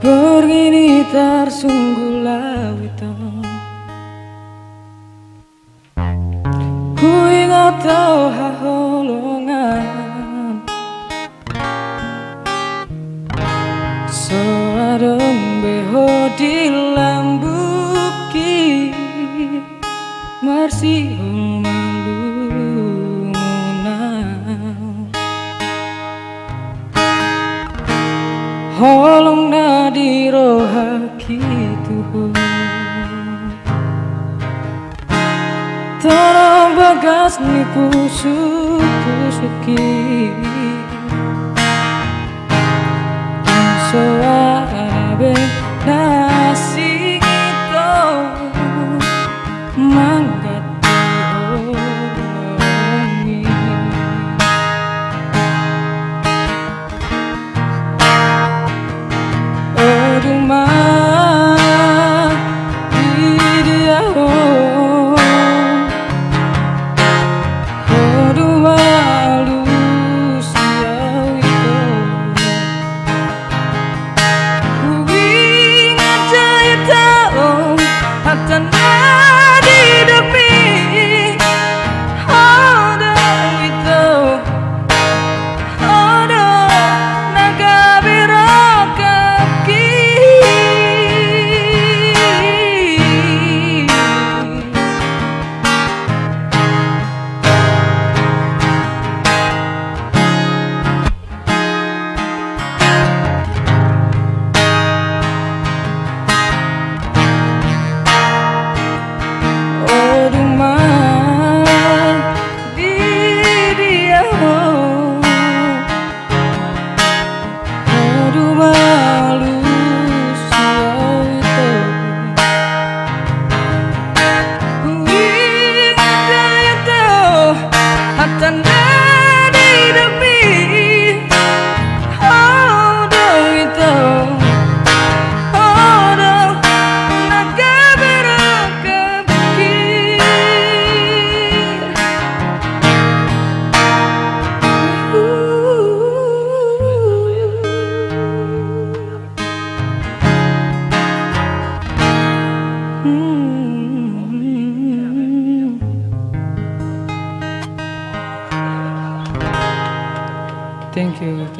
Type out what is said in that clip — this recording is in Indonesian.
Begini tersungguh lawito Ku ingat tau haholongan Seadem beho di lambuki Marsi Holong di rohaki Tuhan. Tanah bagas ni pusuk pusuki tomorrow Thank you. Thank